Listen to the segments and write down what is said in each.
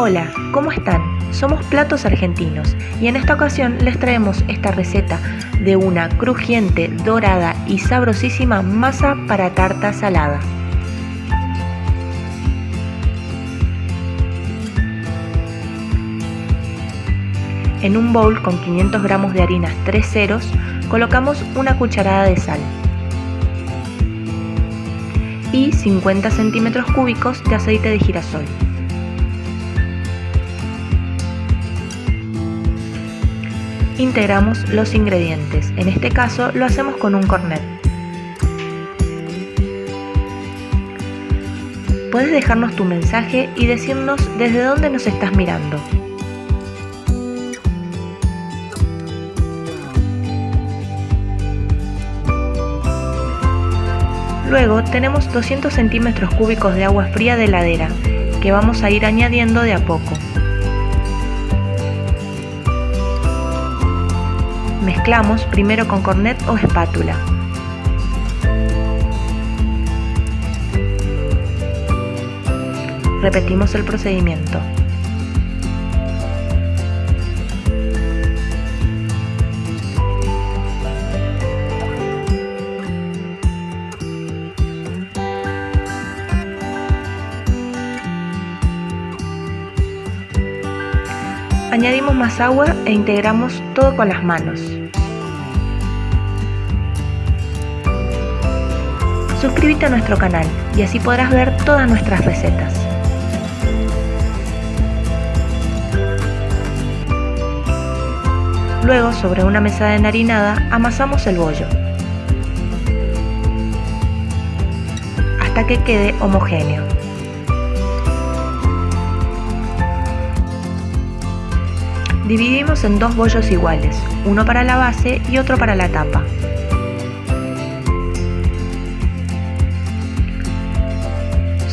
Hola, ¿cómo están? Somos Platos Argentinos y en esta ocasión les traemos esta receta de una crujiente, dorada y sabrosísima masa para tarta salada. En un bowl con 500 gramos de harinas 3 ceros colocamos una cucharada de sal y 50 centímetros cúbicos de aceite de girasol. Integramos los ingredientes, en este caso lo hacemos con un cornet. Puedes dejarnos tu mensaje y decirnos desde dónde nos estás mirando. Luego tenemos 200 centímetros cúbicos de agua fría de heladera que vamos a ir añadiendo de a poco. Mezclamos primero con cornet o espátula. Repetimos el procedimiento. Añadimos más agua e integramos todo con las manos. Suscríbete a nuestro canal y así podrás ver todas nuestras recetas. Luego, sobre una mesa de enharinada, amasamos el bollo hasta que quede homogéneo. Dividimos en dos bollos iguales, uno para la base y otro para la tapa.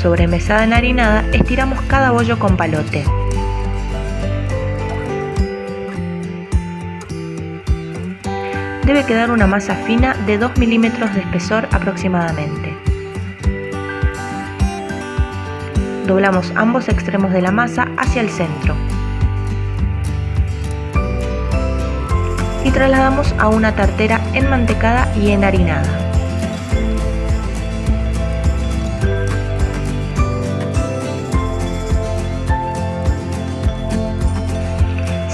Sobre mesada enharinada estiramos cada bollo con palote. Debe quedar una masa fina de 2 milímetros de espesor aproximadamente. Doblamos ambos extremos de la masa hacia el centro. y trasladamos a una tartera enmantecada y enharinada.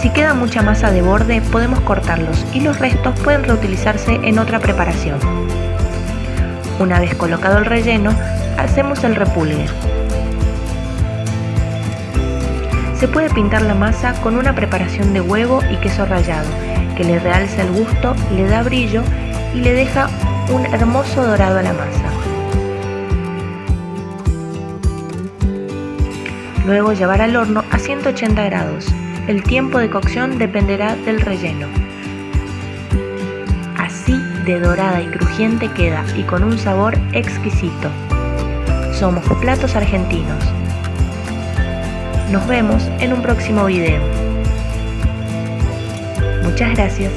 Si queda mucha masa de borde podemos cortarlos y los restos pueden reutilizarse en otra preparación. Una vez colocado el relleno, hacemos el repulgue. Se puede pintar la masa con una preparación de huevo y queso rallado que le realza el gusto, le da brillo y le deja un hermoso dorado a la masa. Luego llevar al horno a 180 grados. El tiempo de cocción dependerá del relleno. Así de dorada y crujiente queda y con un sabor exquisito. Somos Platos Argentinos. Nos vemos en un próximo video. Muchas gracias.